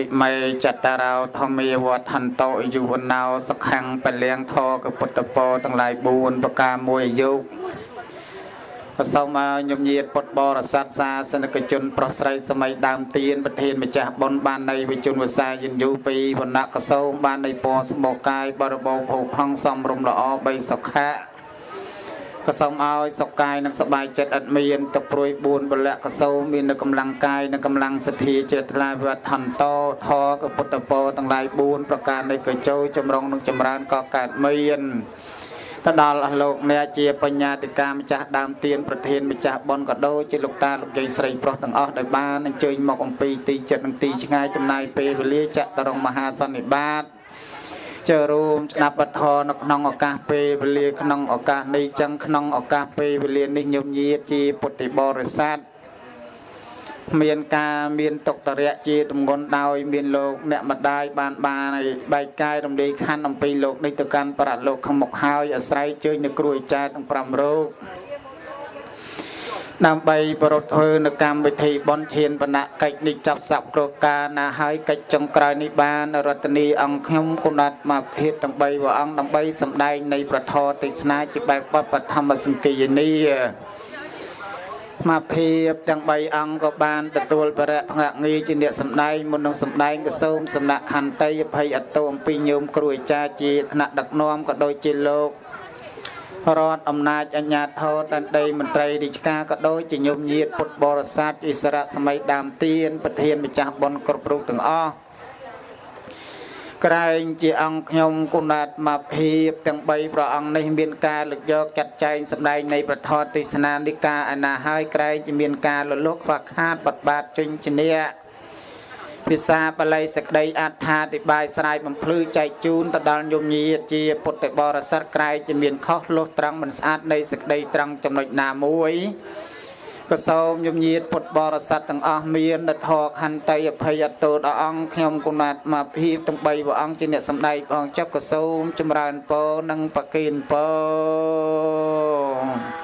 ិមេចតរោធម្មាវត្ថន្តោយុវណោសខੰពលៀងធកពុទ្ធពរទាំងឡាយ4ប្រការមួយអាយុក៏សូមឲ្យញោមញាតពុទ្ធបរិស័ទសាសនិកជន ប្រុសស្រីសម័យដើមទៀនប្រធានម្ចាស់បុណ្យបាននៃវិជនវសាយិនយូពីវណ្ណៈកសោមបាននៃពណ៌សម្បកកាយបរិបោភោគហងសំរុំល្អបីសុខៈ ក៏សូមឲ្យសុខកាយនិងសុបាយចិត្តឥតមានទឹកព្រួយ4ពលៈក៏សូមមាននៅកម្លាំងកាយនិងកម្លាំងសទ្ធាជ្រះថ្លាវិវត្តន្តោធរកពុទ្ធពរទាំងឡាយ4ប្រការនៃកញ្ចោចម្រុងនិងចម្រើនក៏កើតមានទៅដល់អស់លោកអ្នកជាបញ្ញាតិកាម្ចាស់ដើមទៀនប្រធានម្ចាស់ប៉ុនក៏ដូចជាលោកតាលោកយាយស្រីប្រុសទាំងអស់ដែលបានអញ្ជើញមកអំពីទីចិត្តនិងទីឆ្ងាយចំណាយពេលវេលាចតរងមហាសន្និបាត ចូលរួមស្ដាប់បទធម៌នៅក្នុងឱកាសពេលវេលាក្នុងឱកាសនេះចឹងក្នុងឱកាសពេលវេលានេះញោមញាតជាពុទ្ធិបរិស័ទមានការមានតុកតរៈជាទម្ងន់ដោយ មានលោកអ្នកម្ដាយបានបានឲ្យបែកកាយរំលាយខណ្ឌអំពីលោកនេះទៅកាន់ប្រាក់លោកខាងមុខហើយអាស្រ័យជើញនៅគ្រួអាចារ្យទាំង5រូប ដើម្បីប្រពធ្វើនៅកម្មវិធីបន់ឈានបណកិច្ចនេះចាប់សັບគ្រោះការណាហើយកិច្ចចុងក្រោយនេះបានរតនីអង្គខ្ញុំគុណត់មកភេទទាំង3ព្រះអង្គដើម្បីសម្ដែងនៃប្រធរទេសនាជាបែបបទបឋមសង្កេយនីមកភាពទាំង3អង្គក៏បានទទួលបរិភងងារជាអ្នកសម្ដែងមុននឹងសម្ដែងក៏សូមសំណាក់ខន្តីអភ័យអតោអំពីញោមគ្រូអាចារ្យជាថ្នាក់ដឹកនាំក៏ដូចជាលោក រដ្ឋអំណាចអញ្ញាធរតន្ត្រីមន្ត្រីរាជការក៏ដូចជាញោមញាតពុទ្ធបរិស័ទអិសរៈសម័យដើមទៀនប្រធានម្ចាស់បុណ្យគ្រប់រូបទាំងអស់ក្រែងជាអង្គខ្ញុំគុណាតមកភាពទាំង3ព្រះអង្គនេះមានការលើកយកចាត់ចែងសម្ដែងនៃប្រធរទេសនានិកាឯណាហើយក្រែងជាមានការលលុកខ្វះខាតបត់បាតជញ្ជំនះ ភាសាបាលីសក្តីអត្ថាធិប្បាយស្រាយបំភ្លឺចែកជូនទៅដល់ញោមញាតជាពុទ្ធបរិស័ទក្រែងជាមានខុសលុះត្រង់មិនស្អាតនៃសក្តីត្រង់ចំណុចណាមួយក៏សូមញោមញាតពុទ្ធបរិស័ទទាំងអស់មានដធរខន្តីអភ័យអតោដល់អង្គខ្ញុំគុណាតមកភាពទាំង3ព្រះអង្គជាអ្នកសម្ដែងផងចុះក៏សូមចម្រើនពរនិងប្រគិនពរ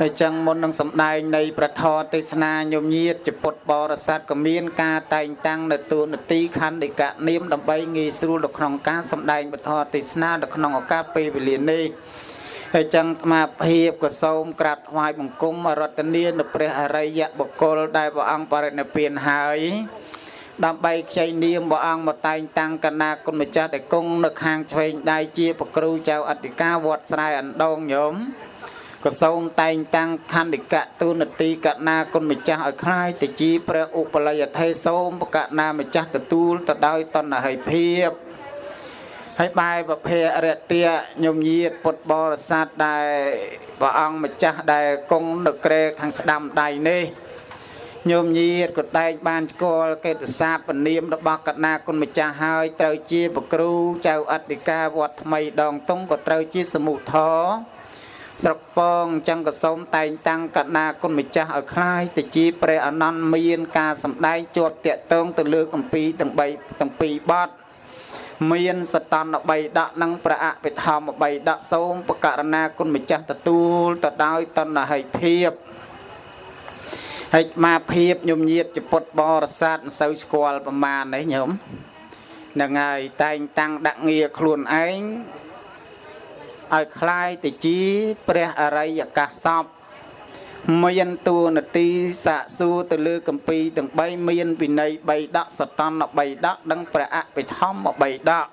ហើយចឹងមុននឹងសម្ដែងនៃប្រធរទេសនាញោមញាតជាពុទ្ធបរិស័ទក៏មានការតែងតាំងនៅទូនទីខណ្ឌិកនាមដើម្បីងាយស្រួលនៅក្នុងការសម្ដែងប្រធរទេសនានៅក្នុងឱកាសពេលវេលានេះហើយចឹងអាត្មាភាពក៏សូមក្រាបថ្វាយបង្គំរតនានៅព្រះអរិយបុគ្គលដែលព្រះអង្គបរិនិព្វានហើយដើម្បីខ្ចីនាមព្រះអង្គមកតែងតាំងកណាគុណម្ចាស់ដែលគង់នៅខាងឆ្វេងដៃជាប្រគ្រូចៅអធិការវត្តស្រែអណ្ដងញោម ក៏សូមតែងតាំងខណ្ឌិកៈទូនទីកណាគុណម្ចាស់ឲ្យคล้ายទៅជាព្រះឧបលយថេសូមបកណាម្ចាស់ទទួលទៅដោយតណ្ហិភាពហើយបែបភេរតៈញោមញាតពុទ្ធបរិស័ទដែលព្រះអង្គម្ចាស់ដែលគង់នៅក្រែខាងស្ដាំដៃនេះញោមញាតក៏តែងបានស្គាល់កេតសាពនាមរបស់កណាគុណម្ចាស់ហើយត្រូវជាប្រគ្រូចៅអធិការវត្តថ្មីដងតុងក៏ត្រូវជាសមុធរ ស្រុកពងចឹងក៏សូមតែងតាំងកណាគុណម្ចាស់ឲ្យคล้ายទៅជាព្រះអនន្តមានការសម្ដែងជាប់តាក់ទងទៅលើកម្ពីទាំង3ទាំងពីរបទមានសតន3ដកនិងប្រអភិធម្ម3ដកសូមបករណាគុណម្ចាស់ទទួលទៅដោយតណ្ហិភាពហើយមកភាពញោមញាតចពុតបរិស័ទមិនសូវស្គាល់ប្រមាណនេះញោមហ្នឹងហើយតែងតាំងដាក់ងារខ្លួនឯង ឲ្យคล้ายទៅជាព្រះអរិយកាសពមានតួនាទីសាកសួរទៅលើកម្ពីទាំង3មានវិន័យ3ដកសតន3ដកនិងព្រះអភិធម្ម3ដក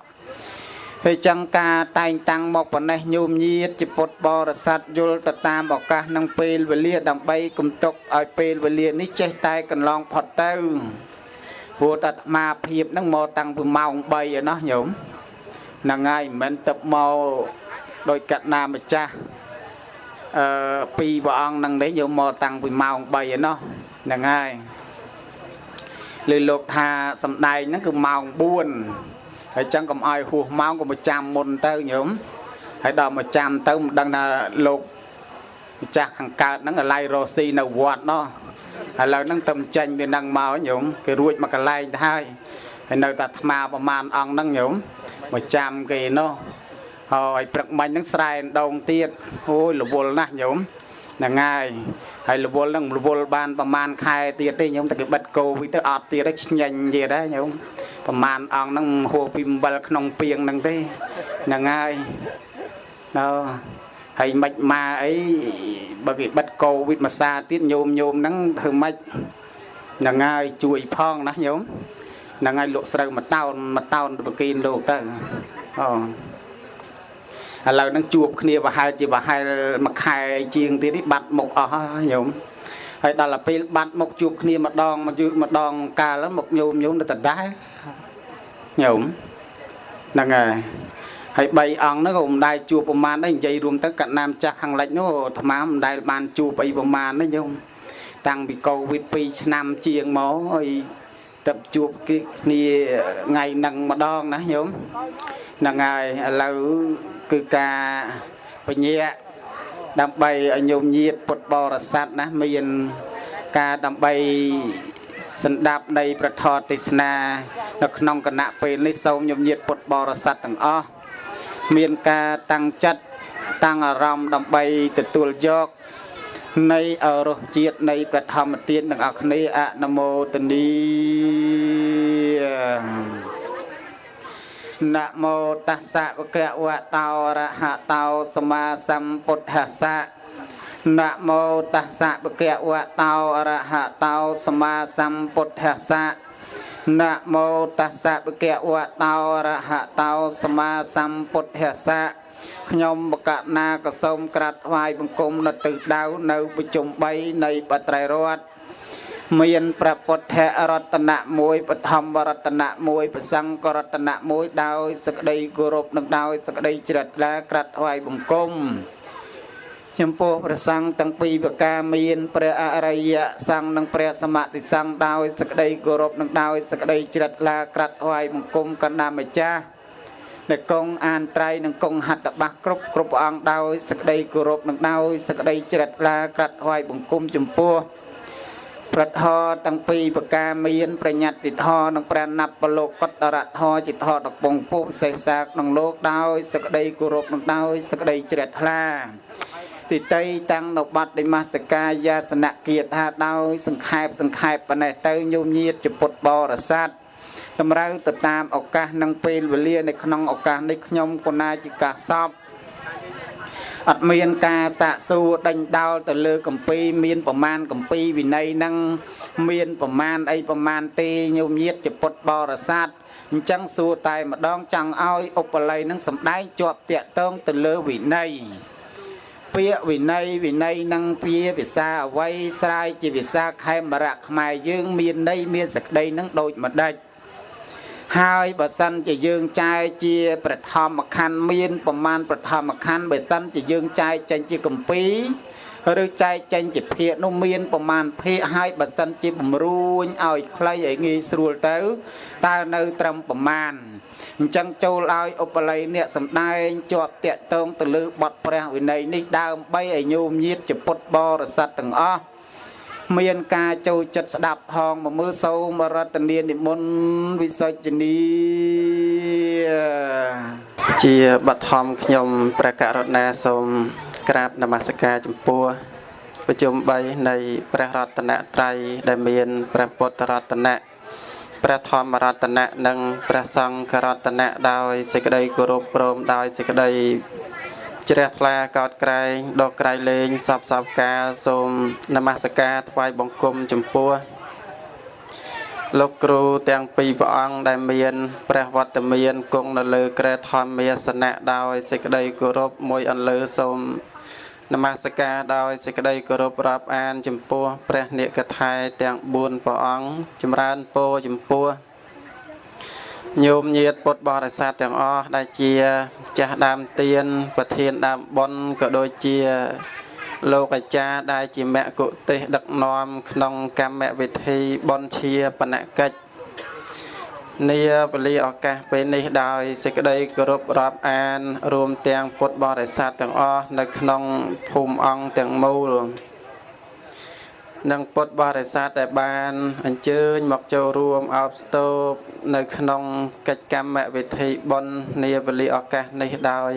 ហើយចឹងការតែងតាំងមកប៉ុណ្ណេះញោមញាតជាពុទ្ធបរិស័ទយល់ទៅតាមឱកាសនិងពេលវេលាដើម្បីគំទុកឲ្យពេលវេលានេះចេះតែកន្លងផុតទៅព្រោះតែអាត្មាភាពនឹងមកតាំងពីម៉ោង3ឯណោះញោមហ្នឹងហើយមិនមែនទឹកមក ដោយកណ្ណាម្ចាស់អឺពីរព្រះអង្គនឹងនេះយកមកតាំងពីម៉ោង3ឯណោះហ្នឹងហើយលើលោកថាសំដែងហ្នឹងគឺម៉ោង4ហើយចឹងកុំឲ្យហួសម៉ោងកុំចាំមុនទៅញោមហើយដល់មកចាំទៅមិនដឹងថាលោកម្ចាស់ខាងកើតហ្នឹងអាឡៃរស់ស៊ីនៅវត្តណោះឥឡូវហ្នឹងទៅចេញវានឹងមកញោមគេរួចមកកន្លែងទៅហើយហើយនៅតែអាត្មាប្រមាណអង្គហ្នឹងញោមមកចាំគេនោះ ហើយព្រឹកមិញហ្នឹងស្រែដងទៀតអូយរវល់ណាស់ញោមហ្នឹងហើយហើយរវល់ហ្នឹងរវល់បានប្រហែលខែទៀតទេញោមតែគេបិទកូវីទៅអត់ទៀតហើយឆ្ញាញ់ទៀតហើយញោមប្រហែលអង្គហ្នឹងហួសពីអំបិលក្នុងពីងហ្នឹងទេហ្នឹងហើយណ៎ហើយមិនមកអីបើគេបិទកូវីមួយសាទៀតញោមញោមហ្នឹងធ្វើម៉េចហ្នឹងហើយជួយផងណាញោមហ្នឹងហើយលក់ស្រូវមួយតោនមួយតោនទៅបកីនលោកទៅអូ ឥឡូវហ្នឹងជួបគ្នាប្រហែលជាប្រហែលមួយខែជាងទៀតនេះបាត់មុខអស់ហើយញោមហើយដល់ទៅពេលបាត់មុខជួបគ្នាម្ដងមកយូរម្ដងកាលមកញោមញោមទៅដដែលញោមហ្នឹងហើយហើយ3អង្គហ្នឹងក៏មិនដែលជួបប្រមាណដែរនិយាយរួមទៅកណ្ណាមចាស់ខាងលិចនោះអាត្មាមិនដែលបានជួបអីប្រមាណទេញោមតាំងពីកូវីដ2ឆ្នាំជាងមកហើយ ទៅជួបគ្នាថ្ងៃហ្នឹងម្ដងណាញោមហ្នឹងហើយឥឡូវគឺការបញ្ញាដើម្បីឲ្យញោមញាតពុទ្ធបរិស័ទណាមានការដើម្បីសន្តាប់នៃប្រធរទេសនា នៅក្នុងគណៈពេលនេះសូមញោមញាតពុទ្ធបរិស័ទទាំងអស់មានការតាំងចិត្តតាំងអារម្មណ៍ដើម្បីទទួលយក នៃអរសជាតិនៃប្រធម្មទានទាំងអស់គ្នាអនុមោទនីនមោតស្សៈវគវតោអរហតោសម្មាសម្ពុទ្ធស្សៈនមោតស្សៈវគវតោអរហតោសម្មាសម្ពុទ្ធស្សៈនមោតស្សៈវគវតោអរហតោសម្មាសម្ពុទ្ធស្សៈ ខ្ញុំបកណាក៏សូមក្រាបថ្វាយបង្គំនៅទិសដៅនៅប្រជុំ3នៃបត្រៃរតន៍មានព្រះពុទ្ធរតនៈមួយបឋមរតនៈមួយប្រសង្ឃរតនៈមួយដោយសក្តីគោរពនិងដោយសក្តីជ្រះថ្លាក្រាបថ្វាយបង្គំចំពោះព្រះសង្ឃទាំងពីរប្រការមានព្រះអរិយសង្ឃនិងព្រះសមតិសង្ឃដោយសក្តីគោរពនិងដោយសក្តីជ្រះថ្លាក្រាបថ្វាយបង្គំកណ្ដាម្ចាស់ ដែលគង់អានត្រៃនិងគង់ហត្ថបាសគ្រប់គ្រប់ព្រះអង្គដោយសក្តីគោរពនិងដោយសក្តីជ្រះថ្លាក្រាបថ្វាយបង្គំចំពោះប្រធរទាំងពីរប្រការមានប្រញាប់តិធរនិងព្រះណាប់បលោកកតរធរជាធរដបងពុសេសាកក្នុងលោកដោយសក្តីគោរពនិងដោយសក្តីជ្រះថ្លាទីតីតាំងនៅបាត់ដិមាសកាយាសនគាថាដោយសង្ខេបសង្ខេបប៉ុណ្ណេះទៅញោមញាតជាពុទ្ធបរិស័ទ តម្រូវទៅតាមឱកាសនិងពេលវេលានៅក្នុងឱកាសនេះខ្ញុំគណាជាកាសពអត់មានការសាកសួរដេញដោលទៅលើកម្ពីមានប្រមាណកម្ពីវិន័យហ្នឹងមានប្រមាណអីប្រមាណទេញោមញាតជាពុទ្ធបរិស័ទអញ្ចឹងសួរតែម្ដងចង់ឲ្យឧបល័យនឹងសំដែងជាប់តាក់ទងទៅលើវិន័យពាក្យវិន័យវិន័យនឹងពាភាសាអវ័យស្រាយជាភាសាខេមរៈខ្មែរយើង មានន័យមានសក្តីនឹងដូចម្ដេច ហើយបើសិនជាយើងចែកជាប្រធមខណ្ឌមានប្រមាណប្រធមខណ្ឌបើសិនជាយើងចែកចេញជាកម្ពីឬចែកចេញជាភាគនោះមានប្រមាណភាគហើយបើសិនជាបំរួញឲ្យខ្លីឲ្យងាយស្រួលទៅតើនៅត្រឹមប្រមាណអញ្ចឹងចូលឲ្យឧបល័យអ្នកសំដែងជាប់តាក់ទងទៅលើបទព្រះវិន័យនេះដើម្បីឲ្យញោមញាតជាពុទ្ធបរិស័ទទាំងអស់ មានការចូលចិត្តស្ដាប់ផងមកមើលសូមរតនានិមន្តវិសុជនីជាបឋមខ្ញុំព្រះករុណាសូមក្រាបនមស្ការចំពោះប្រជុំ3នៃព្រះរតនត្រ័យដែលមានព្រះពុទ្ធរតនៈព្រះធម្មរតនៈនិងព្រះសង្ឃរតនៈដោយសេចក្តីគោរពព្រមដោយសេចក្តី ជ្រះថ្លាកោតក្រែងដកក្រៃលែងសពសពការសូមនមស្ការថ្វាយបង្គំចំពោះលោកគ្រូទាំងពីរព្រះអង្គដែលមានព្រះវត្តមានគង់នៅលើក្រែធម្មាសនៈដោយសេចក្តីគោរពមួយអន្លើសូមនមស្ការដោយសេចក្តីគោរពរាប់អាន ចំពោះ ព្រះនិកថែទាំង4ព្រះអង្គចម្រើនពរចំពោះ ញោមញាតពុទ្ធបរិស័ទទាំងអស់ដែលជាចាស់ដើមទៀនប្រធានដើមបុណ្យក៏ដូចជា លោកអាចារ្យដែលជាមគ្គុទេសដឹកនាំក្នុងកម្មវិធីបុណ្យជាបណកិច្ចនាវេលាឱកាសពេលនេះដោយសេចក្តីគោរពរាប់អាន រួមទាំងពុទ្ធបរិស័ទទាំងអស់នៅក្នុងភូមិអង្គទាំងមូល និងពុទ្ធបរិស័ទដែលបានអញ្ជើញមកចូលរួមអបស្ទោបនៅក្នុងកិច្ចកម្មវិធីបុណ្យនាវេលាឱកាសនេះដោយ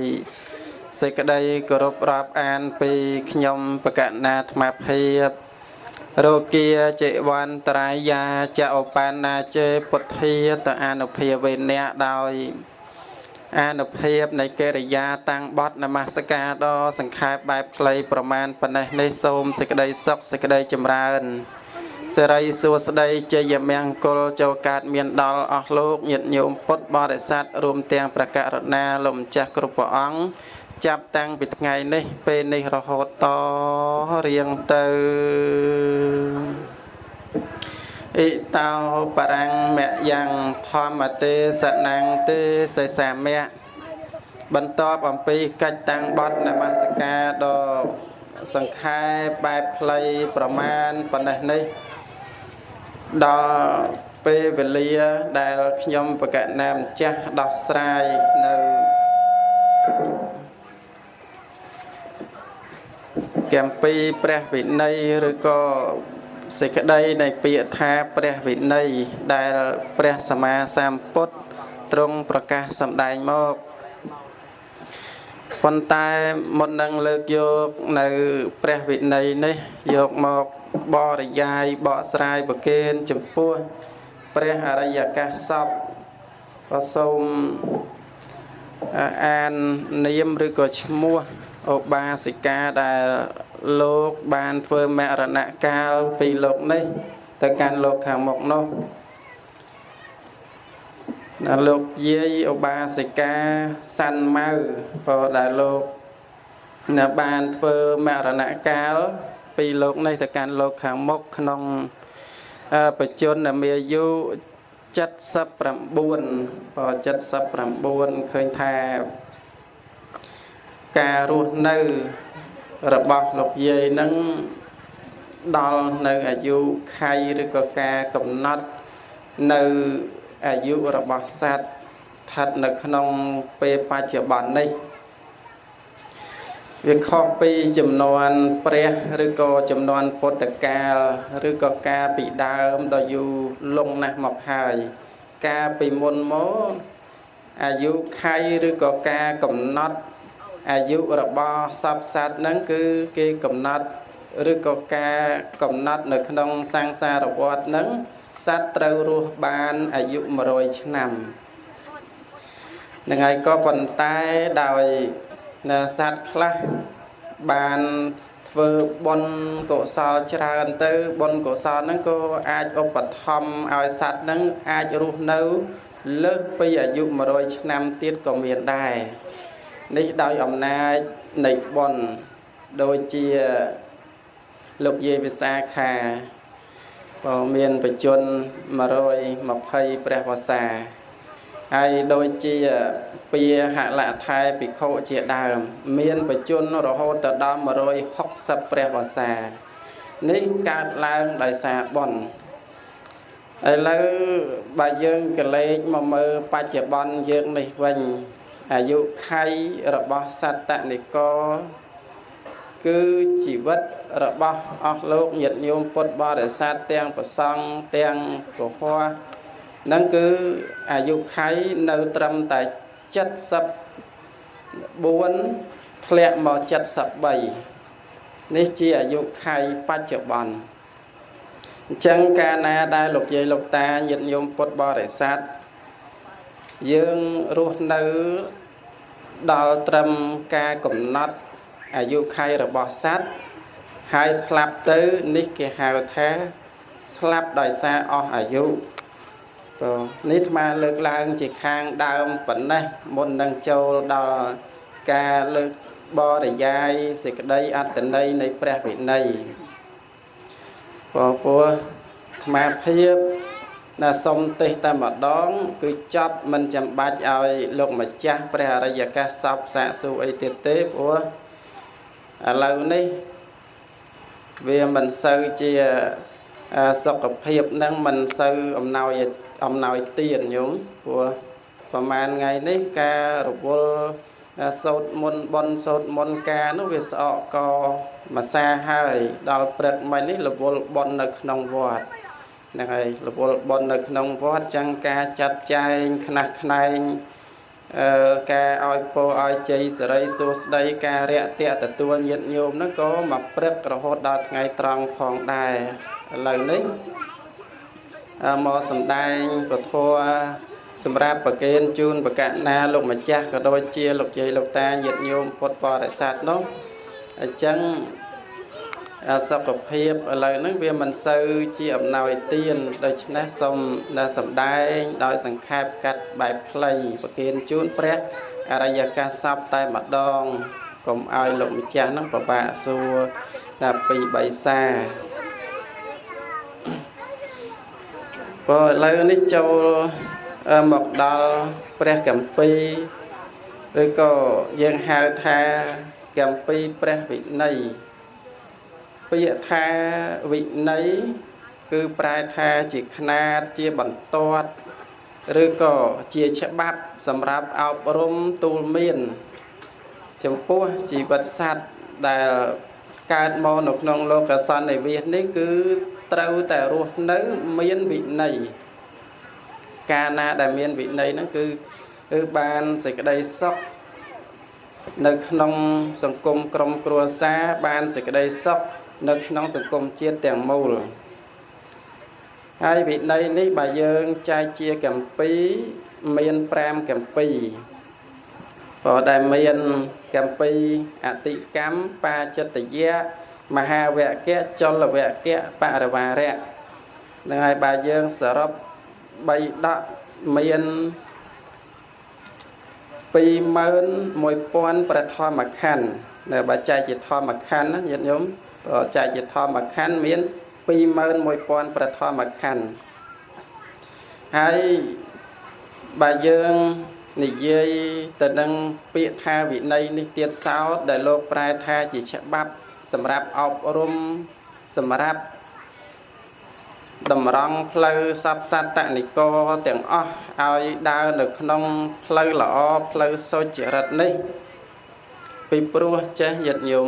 សេចក្តីគោរពរាប់អានពីខ្ញុំបកណាអាត្មាភាពរោគាចេវន្តរាយាចឧបណ្ណាចេពុទ្ធាតអនុភាវេនៈដោយ អានុភាពនៃកិរិយាតាំងបត់នមស្ការដ៏សង្ខេបបែបខ្លីប្រមាណប៉ុណ្ណេះនេះសូមសេចក្តីសុខសេចក្តីចម្រើនសិរីសួស្តីជ័យមង្គលចូលកើតមានដល់អស់លោកញាតិញោមពុទ្ធបរិស័ទរួមទាំងប្រកករណាលោកម្ចាស់គ្រប់ព្រះអង្គចាប់តាំងពីថ្ងៃនេះពេលនេះរហូតតរៀងទៅ អ៊ិតោបរាំងមយ៉ាងធម្មទេសនាងទេសសាមៈបន្ទាប់អំពីកិច្ចតាំងបត់នមស្ការដ៏សង្ខេបបែបខ្លីប្រមាណប៉ុណ្ណេះនេះដល់ពេលវេលាដែលខ្ញុំបកណាម្ចាស់ដោះស្រាយនៅកម្មពីព្រះវិន័យឬក៏ សេចក្តីនៃពាក្យថាព្រះវិន័យដែលព្រះសម្មាសម្ពុទ្ធទ្រង់ប្រកាសសម្ដែងមកប៉ុន្តែមុននឹងលើកយកនៅព្រះវិន័យនេះយកមកបរិយាយបកស្រាយប្រកេនចំពោះព្រះអរិយកាសសពក៏សូមអាននាមឬក៏ឈ្មោះឧបាសិកាដែល លោកបានធ្វើមរណកាលពីលោកនេះ ទៅកាន់លោកខាងមុខនោះដល់លោកយាយឧបាសិកាសាន់ម៉ៅក៏ដែលលោកនៅបានធ្វើមរណកាល ពីលោកនេះទៅកាន់លោកខាងមុខក្នុងបច្ចុប្បន្នមានអាយុ79បើ79ឃើញថាការរស់នៅ របស់លោកយាយនឹងដល់នៅអាយុខៃឬក៏ការកំណត់នៅអាយុរបស់សត្វស្ថិតនៅក្នុងពេលបច្ចុប្បន្ននេះវាខុសពីចំនួនព្រះឬក៏ចំនួនពុទ្ធកាលឬក៏ការពីដើមដ៏យូរលង់ណាស់មកហើយការពីមុនមកអាយុខៃឬក៏ការកំណត់ អាយុរបស់សពសត្វហ្នឹងគឺគេកំណត់ឬក៏ការកំណត់នៅក្នុងសង្សារវដ្តហ្នឹងសត្វត្រូវរស់បានអាយុ100ឆ្នាំនឹងហើយក៏ប៉ុន្តែដោយសត្វខ្លះបានធ្វើបុណ្យកុសលច្រើនទៅបុណ្យកុសលហ្នឹងក៏អាចឧបត្ថម្ភឲ្យសត្វហ្នឹងអាចរស់នៅលើសពីអាយុ100ឆ្នាំទៀតក៏មានដែរ នេះដោយអំណាចនៃបុណ្យដូចជាលោកយាយវិសាខាក៏មានបច្ចុប្បន្ន120ព្រះវស្សាហើយដូចជាពាហលថែភិក្ខុជាដើម មានបច្ចុប្បន្នរហូតទៅដល់160ព្រះវស្សានេះកើតឡើងដោយសារបុណ្យឥឡូវបើយើងកលេចមកមើលបច្ចុប្បន្នយើងនេះវិញ អាយុខៃរបស់សត្វតនិកគឺជីវិតរបស់អស់លោកញាតិញោមពុទ្ធបរិស័ទទាំងប្រសង់ទាំងពហោះនឹងគឺអាយុខៃនៅត្រឹមតែ74ធ្លាក់មក73នេះជាអាយុខៃបច្ចុប្បន្នអញ្ចឹងកាលណាដែលលោកយាយលោកតាញាតិញោមពុទ្ធបរិស័ទយើងរស់នៅ ដល់ត្រឹមការកំណត់អាយុខៃរបស់សត្វហើយស្លាប់ទៅនេះគេហៅថាស្លាប់ដោយសារអស់អាយុព្រោះនេះអាត្មាលើកឡើងជាខាងដើមប៉ុណ្ណេះមុននឹងចូលដល់ការលើកបរិយាយសេចក្តីអត្តន័យនៃព្រះវិន័យព្រោះព្រោះអាត្មាភាព ណាសុំទេសតែម្ដង គឺចប់មិនចាំបាច់ឲ្យលោកម្ចាស់ព្រះអរិយកាសសពសាកសួរអីទៀតទេព្រោះឥឡូវនេះវាមិនសូវជាសុខភាពនឹងមិនសូវអំណោយអំណោយទានញោមព្រោះប្រហែលថ្ងៃនេះការរវល់សោតមុនបនសោតមុនការនោះវាស្អកកមួយសាហើយដល់ព្រឹកមិញនេះរវល់បននៅក្នុងវត្តហ្នឹងហើយរវល់បននៅក្នុងវត្តចឹងការចាត់ចែងខ្នះខ្នែងអឺការឲ្យពរឲ្យជ័យសិរីសួស្តីការរាក់ទាក់ទទួលញាតិញោមហ្នឹងក៏មកព្រឹករហូតដល់ថ្ងៃត្រង់ផងដែរឥឡូវនេះអឺមកសំដែងពធសម្រាប់ប្រគេនជូនបកណាលោកម្ចាស់ក៏ដូចជាលោកយាយលោកតាញាតិញោមពុទ្ធបរិស័ទនោះអញ្ចឹង សុខភាពឥឡូវហ្នឹងវាមិនសូវជាអំណោយទានដូច្នេះសូមសំដែង ដោយសង្ខេបកាត់បែបខ្លីប្រគិនជូនព្រះអរិយកាសពតែម្ដងកុំឲ្យលោកម្ចាស់ហ្នឹងពិបាកសួរដល់ពីបៃសាព្រោះឥឡូវនេះចូលមកដល់ព្រះកម្ពីឬក៏យើងហៅថាកម្ពីព្រះវិន័យ ពាក្យថាវិន័យគឺប្រែថាជាຂ្នាតជាបន្ទាត់ឬក៏ជាច្បាប់សម្រាប់អប់រំទូលមាន ចំពោះជីវិតសត្វដែលកើតមកនៅក្នុងលោកសន្និវាសនេះគឺត្រូវតែរស់នៅមានវិន័យកាលណាដែលមានវិន័យហ្នឹងគឺគឺបានសេចក្តីសុខនៅក្នុងសង្គមក្រុមគ្រួសារបានសេចក្តីសុខ នៅក្នុងសង្គមជាតិទាំងមូលហើយវិន័យនេះបើយើងចែកជាកម្ពីមាន5កម្ពីព្រោះដែលមានកម្ពីអតិកម្មបាចិត្តយៈមហាវគ្គចលវគ្គបរិវារៈនឹងហើយបើយើងសរុប3ដកមាន21000ប្រធមខណ្ឌនៅបើចែកជាធម្មខណ្ឌណាញាតិញោម ចែកជាធម្មខណ្ឌមាន21000ប្រធមខណ្ឌហើយបើយើងនិយាយទៅនឹងពាក្យថាវិន័យនេះទៀតសោតដែលលោកប្រែថាជាច្បាប់សម្រាប់អប់រំសម្រាប់តម្រង់ផ្លូវសពសត្តនិកទាំងអស់ឲ្យដើរនៅក្នុងផ្លូវល្អផ្លូវសុចរិតនេះ ពីព្រោះចេះយត្តញោម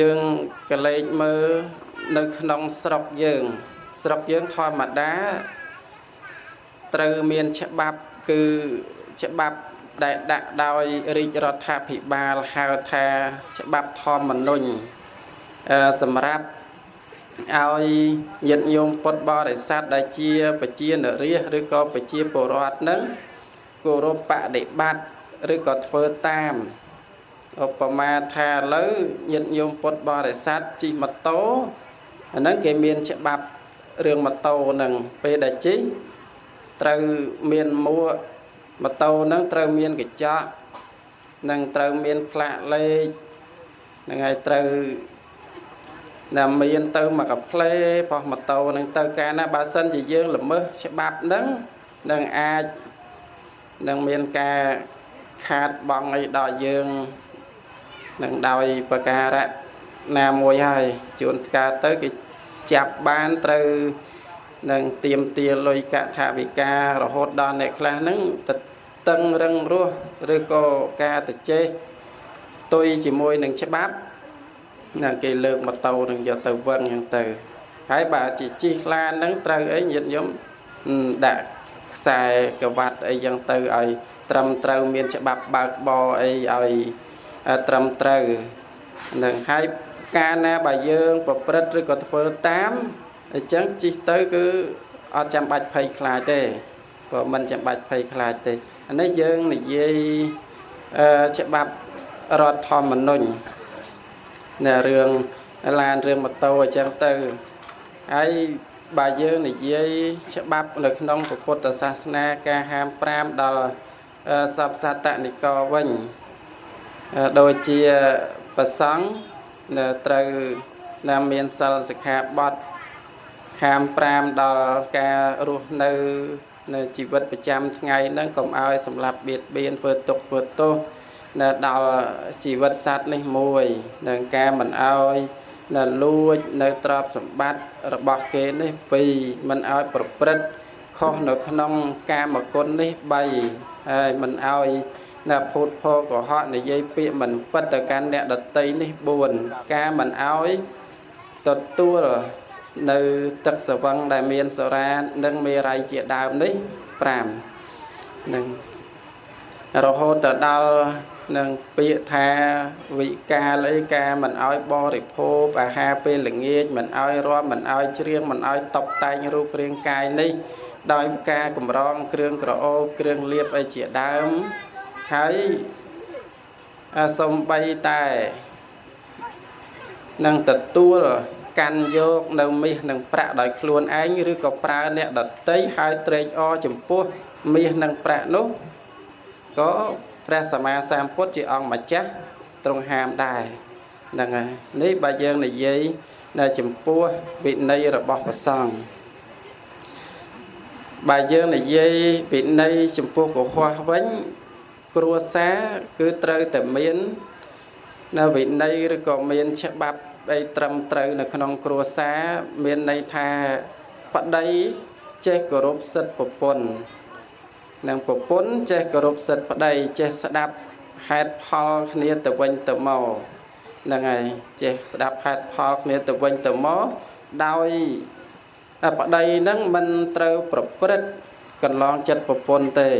យើងកលេចមើលនៅក្នុងស្រុកយើង ស្រុកយើងធម្មតាត្រូវមានច្បាប់គឺច្បាប់ដែលដាក់ដោយរាជរដ្ឋាភិបាលហៅថាច្បាប់ធម្មនុញ្ញសម្រាប់ឲ្យញាតិញោមពុទ្ធបរិស័ទដែលជាប្រជានរាជឬក៏ប្រជាពលរដ្ឋនឹងគោរពបដិបត្តិឬក៏ធ្វើតាម ឧបមាថាឥឡូវញាតិញោមពុទ្ធបរិស័ទជិះម៉ូតូអាហ្នឹងគេមានច្បាប់រឿងម៉ូតូហ្នឹងពេលដែលជិះត្រូវមានមួកម៉ូតូហ្នឹងត្រូវមានកញ្ចក់និងត្រូវមានផ្លាកលេខហ្នឹងហើយត្រូវណាមានទៅមកកាផ្លេបោះម៉ូតូនឹងទៅកាលណាបើសិនជាយើងល្មើសច្បាប់ហ្នឹងនឹងអាចនឹងមានការខាតបង់អីដល់យើង នឹងដោយប្រការៈណាមួយហើយជួនកាលទៅគេចាប់បានត្រូវនឹងទៀមទាលុយកថាវិការរហូតដល់អ្នកខ្លះហ្នឹងទៅតឹងរឹងរស់ឬក៏ការទៅចេះទុយជាមួយនឹងច្បាប់ណាគេលើកម៉ូតូនឹងយកទៅវឹងអញ្ចឹងទៅហើយបើជាជិះឡានហ្នឹងត្រូវអីញាតិញោមដាក់ខ្សែក្រវ៉ាត់អីចឹងទៅឲ្យត្រឹមត្រូវមានច្បាប់បើកបរអីឲ្យ ត្រឹមត្រូវនឹងហើយការណាបើយើងប្រព្រឹត្តឬក៏ធ្វើតាមអញ្ចឹងជិះទៅគឺអត់ចាំបាច់ភ័យខ្លាចទេព្រោះមិនចាំបាច់ភ័យខ្លាចទេអានេះយើងនិយាយអឺច្បាប់រដ្ឋធម្មនុញ្ញនៅរឿងឡានរឿងម៉ូតូអញ្ចឹងទៅហើយបើយើងនិយាយច្បាប់នៅក្នុងពុទ្ធសាសនាការហាម5ដល់សពសតនិកវិញ ដូចជាប្រសង់នៅត្រូវណាមានសិលសិក្ខាបទហាម5ដល់ការរស់នៅនៅជីវិតប្រចាំថ្ងៃហ្នឹងកុំឲ្យសម្លាប់បៀតបៀនធ្វើទុកធ្វើទោសនៅដល់ជីវិតសត្វនេះមួយនឹងការមិនអោយនៅលួចនៅទ្រព្យសម្បត្តិរបស់គេនេះពីរមិនអោយប្រព្រឹត្តខុសនៅក្នុងកាមគុណនេះ3ហើយមិនអោយ នៅពុទ្ធភោកុហកនិយាយពាក្យមិនពិតទៅកាន់អ្នកដតីនេះ4ការមិនអោយទទួលនៅទឹកសវឹងដែលមានសរានិងមេរ័យជាដើមនេះ5នឹងរហូតទៅដល់នឹងពាក្យថាវិកាលអីការមិនអោយបរិភោគអាហារពេលល្ងាចមិនអោយរាប់មិនអោយច្រៀងមិនអោយតបតែងរូបរាងកាយនេះដោយការកម្រងគ្រឿងក្រអូបគ្រឿងលៀបអីជាដើម ហើយសំបីតែនឹងទទួលកាន់យកនៅមាសនិងប្រាក់ដោយខ្លួនឯងឬក៏ប្រើអ្នកដតីហើយត្រេកអរចំពោះមាសនិងប្រាក់នោះក៏ព្រះសម្មាសម្ពុទ្ធជាអង្គម្ចាស់ទ្រង់ហាមដែរហ្នឹងហើយនេះបើយើងនិយាយនៅចំពោះវិន័យរបស់ព្រះសង្ឃបើយើងនិយាយវិន័យចំពោះកុហកវិញ គ្រួសារគឺត្រូវតែមាននៅវិន័យឬក៏មានច្បាប់អីត្រឹមត្រូវនៅក្នុងគ្រួសារមានន័យថាប្តីចេះគោរពសិទ្ធិប្រពន្ធនិងប្រពន្ធចេះគោរពសិទ្ធិប្តីចេះស្ដាប់ហេតុផលគ្នាទៅវិញទៅមកហ្នឹងហើយចេះស្ដាប់ហេតុផលគ្នាទៅវិញទៅមកដោយប្តីហ្នឹងមិនត្រូវប្រព្រឹត្តកន្លងចិត្តប្រពន្ធទេ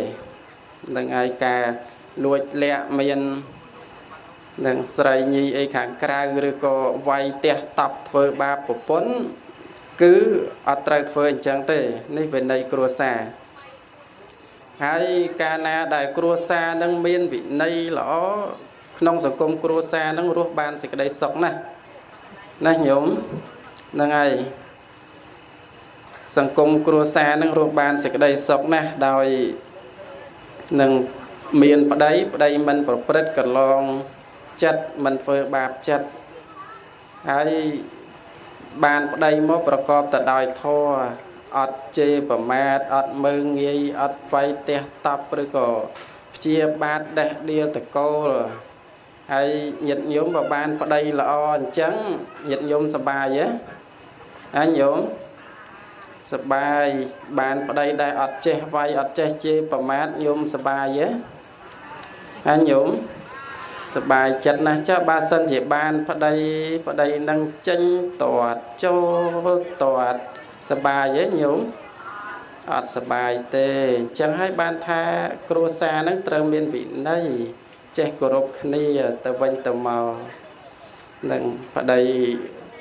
នឹងហើយការលួចលាក់មាននឹងស្រីញីអីខាងក្រៅឬក៏វាយទះតប់ធ្វើបាបប្រពន្ធគឺអត់ត្រូវធ្វើអញ្ចឹងទេនេះវិន័យគ្រួសារហើយកាលណាដែលគ្រួសារនឹងមានវិន័យល្អក្នុងសង្គមគ្រួសារនឹងរស់បានសេចក្តីសុខណាស់ណាញោមហ្នឹងហើយសង្គមគ្រួសារនឹងរស់បានសេចក្តីសុខណាស់ដោយ នឹងមានប្តីប្តីមិនប្រព្រឹត្តកន្លងចិត្តមិនធ្វើបាបចិត្តហើយបានប្តីមកប្រកបទៅដោយធម៌អត់ជេរប្រមាថអត់មើងងាយអត់វាយទះតប់ឬក៏ព្យាបាទដេះដៀលតកូលហើយញាតិញោមបើបានប្តីល្អអញ្ចឹងញាតិញោមសប្បាយទេអញញោម សប្បាយបានប្តីដែលអត់ចេះវាយអត់ចេះជេរប្រមាថញោមសប្បាយទេអញញោមសបាយចិត្តណាស់ចាបើសិនជាបានប្តីប្តីនឹងចេញតាត់ចូលតាត់សបាយទេញោមអត់សបាយទេអញ្ចឹងហើយបានថាគ្រួសារនឹងត្រូវមានវិន័យចេះគោរពគ្នាទៅវិញទៅមកនឹងប្តី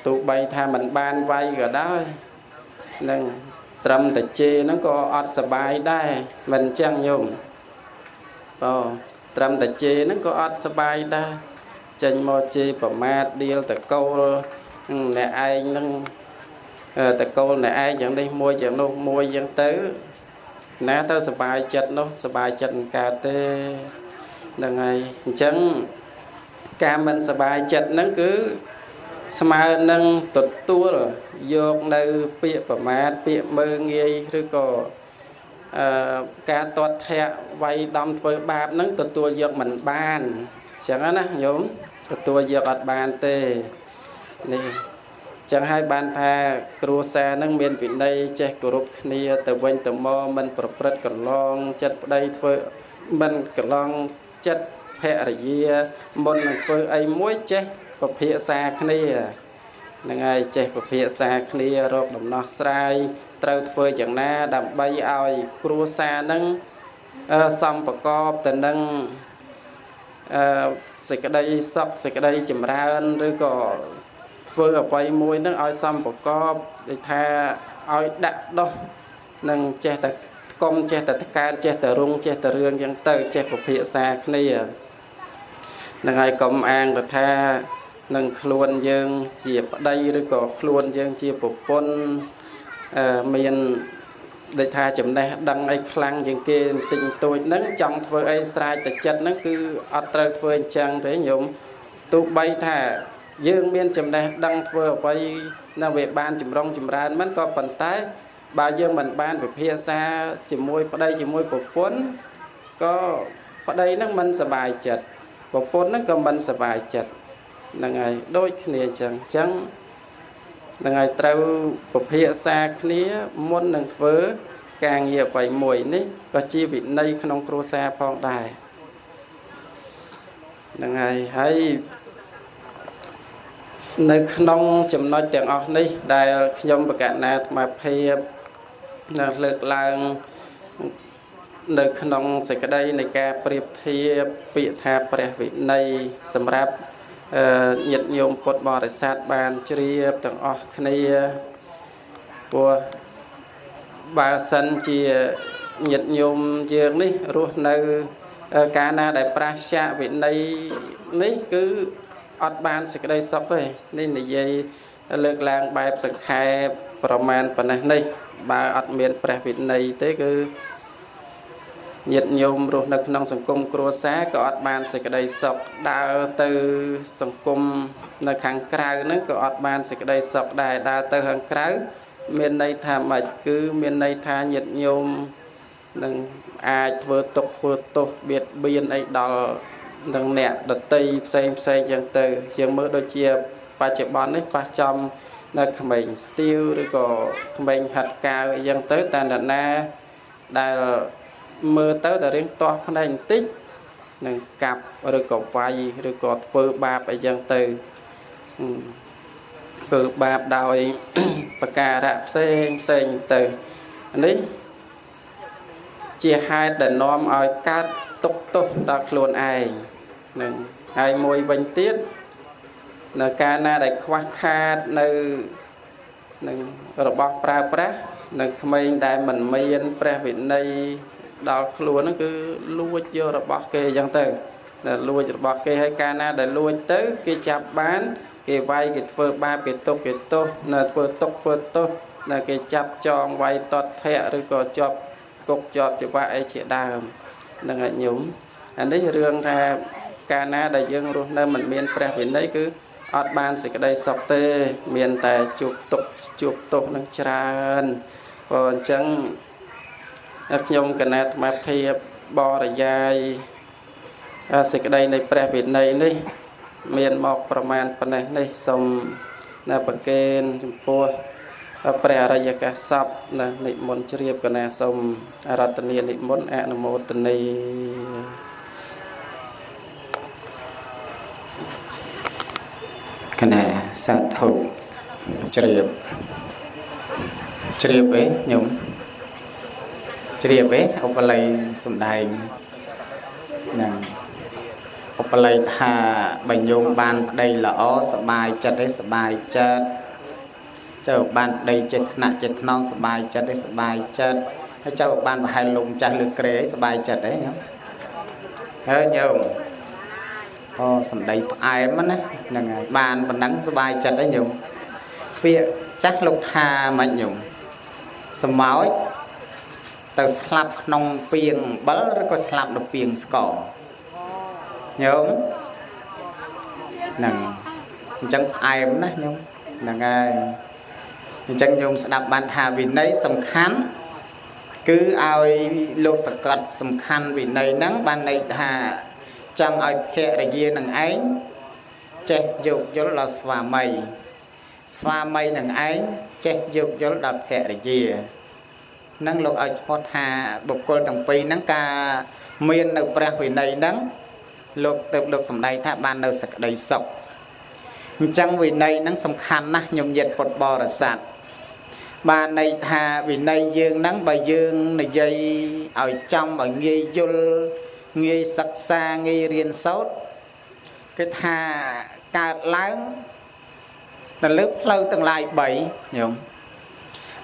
ទោះបីថាมันបានវាយក៏ដោយ នឹងត្រឹមតែជេរហ្នឹងក៏អត់សបាយដែរមិនអញ្ចឹងញោមបងត្រឹមតែជេរហ្នឹងក៏អត់សបាយដែរចេញមកជេរប្រមាថដៀលតកូលអ្នកឯងហ្នឹងតកូលអ្នកឯងយ៉ាងនេះមួយយ៉ាងនោះមួយយ៉ាងទៅណាទៅសបាយចិត្តនោះសបាយចិត្តមិនកើតទេហ្នឹងហើយអញ្ចឹងការមិនសបាយចិត្តហ្នឹងគឺស្មើនឹងទទួល យកនៅពាក្យប្រមាថពាក្យមើងងាយឬក៏អឺការទាត់ធាក់វាយដំធ្វើបាបហ្នឹងទទួលយកមិនបានអញ្ចឹងណាញោមទទួលយកអត់បានទេនេះចឹងហើយបានថាគ្រួសារនឹងមានវិន័យចេះគោរពគ្នាទៅវិញទៅមកមិនប្រព្រឹត្តកន្លងចិត្តប្តីធ្វើមិនកន្លងចិត្តភរិយាមុននឹងធ្វើអីមួយចេះពភាសាគ្នាហ្នឹងហើយចេះពភាសាគ្នារកដំណោះស្រាយត្រូវធ្វើយ៉ាងណា ដើម្បីឲ្យគ្រួសារនឹងសំប្រកបទៅនឹងអឺសេចក្តីសុខសេចក្តីចម្រើនឬក៏ធ្វើអ្វីមួយនឹងឲ្យសំប្រកបដូចថាឲ្យដាក់ដោះនឹងចេះតែកុំចេះតែកើចេះតែរុងចេះតែរឿងចឹងទៅចេះពភាសាគ្នានឹងហើយកុំអាងទៅថា នឹងខ្លួនយើងជាប្តីឬក៏ខ្លួនយើងជាប្រពន្ធមានដូចថាចំណេះដឹងអីខ្លាំងជាងគេបន្តិចបន្តួចហ្នឹងចង់ធ្វើអីស្រេចតែចិត្តហ្នឹងគឺអត់ត្រូវធ្វើអញ្ចឹងទេញោមទោះបីថាយើងមានចំណេះដឹងធ្វើអ្វីនៅវាបានចម្រុងចម្រើនមិនក៏ប៉ុន្តែបើយើងមិនបានពិភាក្សាជាមួយប្តីជាមួយប្រពន្ធក៏ប្តីហ្នឹងមិនសบายចិត្តប្រពន្ធហ្នឹងក៏មិនសบายចិត្ត ហ្នឹងហើយដូចគ្នាអញ្ចឹងអញ្ចឹងនឹងឲ្យត្រូវពភាសាគ្នាមុននឹងធ្វើការងារអ្វីមួយនេះក៏ជាវិន័យក្នុងគ្រួសារផងដែរនឹងហើយហើយនៅក្នុងចំណុចទាំងអស់នេះ ដែលខ្ញុំបកណាអាត្មាភាពនៅលើកឡើងនៅក្នុងសេចក្តីនៃការប្រៀបធៀបពាក្យថាព្រះវិន័យសម្រាប់អឺ ញាតិញោមពុទ្ធបរិស័ទបានជ្រាបទាំងអស់គ្នាព្រោះបើសិនជាញាតិញោមយើងនេះរស់នៅកាលណាដែលប្រះចាកវិន័យនេះគឺអត់បានសេចក្តីសុខទេនេះនិយាយលើកឡើងបែបសង្ខេបប្រមាណប៉ុណ្ណេះនេះ បើអត់មានព្រះវិន័យទេគឺ ញាតិញោមរស់នៅក្នុងសង្គមគ្រួសារក៏អត់បានសេចក្តីសុខដើរទៅសង្គមនៅខាងក្រៅហ្នឹងក៏អត់បានសេចក្តីសុខដែរដើរទៅខាងក្រៅមានន័យថាម៉េចគឺមានន័យថាញាតិញោមនឹងអាចធ្វើទុកធ្វើទោសបៀតបៀនអីដល់នឹងអ្នកដតីផ្សេងផ្សេងចឹងទៅយើងមើលដូចជាបច្ចុប្បន្ននេះប៉ះចំនៅក្មេងស្ទាវឬក៏ក្មេងហាត់កាវអីចឹងទៅតែនរណាដែល មើលទៅតែរៀងទាស់ភ្នែកបន្តិចនឹងកាប់ឬក៏វាយឬក៏ធ្វើបាបអីចឹងទៅធ្វើបាបដោយប្រការៈផ្សេងផ្សេងទៅនេះជាហេតុដែលនាំឲ្យកើតទុកទោសដល់ខ្លួនឯងនឹងហើយមួយវិញទៀតនៅកាលណាដែលខ្វះខាតនៅនឹងរបស់ប្រើប្រាស់នៅក្មេងដែលមិនមានព្រះវិន័យ ដល់ខ្លួនហ្នឹងគឺលួចយករបស់គេអញ្ចឹងទៅលួចរបស់គេហើយកាលណាដែលលួចទៅគេចាប់បាន គេវាយគេធ្វើបាបគេទុកគេទោសនៅធ្វើទុកធ្វើទោសនៅគេចាប់ចងវាយតតភៈឬក៏ជាប់គុកជាប់ច្បាក់អីជាដើមនឹងឲ្យញោមអានេះរឿងថាកាលណាដែលយើងរស់នៅមិនមានព្រះវិន័យគឺអត់បានសេចក្តីសុខទេ មានតែជួបទុកជួបទោសនឹងច្រើនព្រោះអញ្ចឹង ខ្ញុំគណៈអាត្មាភាពបរិយាយសេចក្តីនៃព្រះវិន័យនេះ មានមកប្រមាណប៉ុណ្ណេះនេះសូមនៅប្រកេនចំពោះព្រះអរិយកាសពណានិមន្តជ្រាបកណាសូមរតនានិមន្តអនុមោទនីកណាសាធុជ្រាបជ្រាបអីញោម ជ្រាបអីឧបល័យសំដែងហ្នឹងឧបល័យថាបើញោមបានប្តីល្អសបាយចិត្តឯសបាយចិត្តចៅបានប្តីចេតនៈចេតនងសបាយចិត្តឯសបាយចិត្តហើយចៅបានប្រហែលលំចាស់លើក្រែឯសបាយចិត្តឯញោមហើយញោមអូសំដីផ្អែមណាហ្នឹងហើយបានប៉ុណ្ណឹងសបាយចិត្តឯញោមពាក្យចាស់លោកថាមិនញោមសមោច ទៅស្លាប់ក្នុងពីងអំបិលឬក៏ស្លាប់នៅពីងស្ករញោមហ្នឹងអញ្ចឹងផ្អែមណាស់ញោមហ្នឹងហើយអញ្ចឹងញោមស្ដាប់បានថាវិន័យសំខាន់គឺឲ្យលោកសកត់សំខាន់វិន័យហ្នឹងបានន័យថាចង់ឲ្យភរិយានឹងឯងចេះយោគយល់ដល់ស្វាមីស្វាមីនឹងឯងចេះយោគយល់ដល់ភរិយា នឹងលោកឲ្យឈ្មោះថាបុគ្គលទាំងពីរហ្នឹងការមាននៅព្រះវិន័យហ្នឹងលោកទៅលោកសំដែងថាបាននៅសក្តីសុខអញ្ចឹងវិន័យហ្នឹងសំខាន់ណាស់ញោមញាតពុទ្ធបរិស័ទបានន័យថាវិន័យយើងហ្នឹងបើយើងនិយាយឲ្យចំឲ្យងាយយល់ងាយសិក្សាងាយរៀនសូត្រគឺថាកើតឡើងទៅលើផ្លូវទាំងឡាយ3ញោម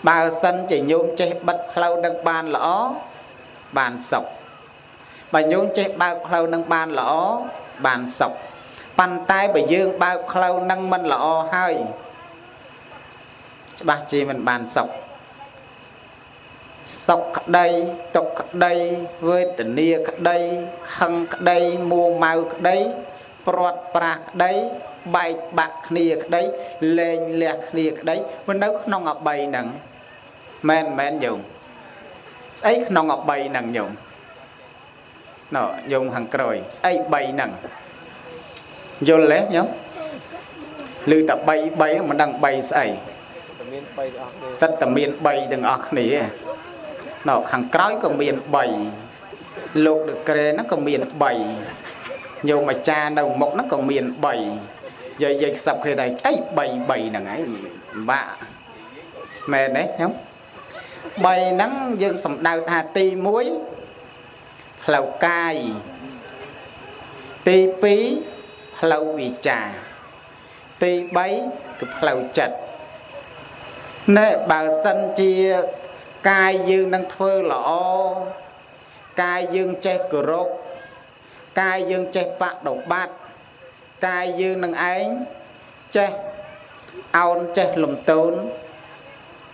បើសិនជាញោមចេះបិទផ្លូវនឹងបានល្អបានសុខបើញោមចេះបើកផ្លូវនឹងបានល្អបានសុខប៉ុន្តែបើយើងបើកផ្លូវនឹងមិនល្អហើយច្បាស់ជាមិនបានសុខសុខក្តីទុក្ខក្តីវេទនាក្តីខឹងក្តីមួម៉ៅក្តីព្រាត់ប្រាសក្តីបែកបាក់គ្នាក្តីលែងលះគ្នាក្តីវានៅក្នុងអបីហ្នឹង មែនមែនញោមស្អីក្នុងអបីហ្នឹងញោមណ៎ញោមខាងក្រោយស្អី3ហ្នឹងយល់ទេញោមឮតែ3 3មិនដឹង3ស្អីតែមាន3ទាំងអស់គ្នាតែតែមាន3ទាំងអស់គ្នាណ៎ខាងក្រោយក៏មាន3លោកដឹកក្រែហ្នឹងក៏មាន3ញោមអាចារ្យនៅមុខហ្នឹងក៏មាន3យាយយាយខ្សឹបគ្នាតែអី3 3ហ្នឹងឯងបាក់មែនទេញោម 3ហ្នឹងយើងសំដៅថាទី1ផ្លូវកាយទី2ផ្លូវវិចារទី3គឺផ្លូវចិត្តណែបើសិនជាកាយយើងនឹងធ្វើល្អកាយយើងចេះគោរពកាយយើងចេះបដិបត្តិកាយយើងនឹងឯងចេះអោនចេះលំទោន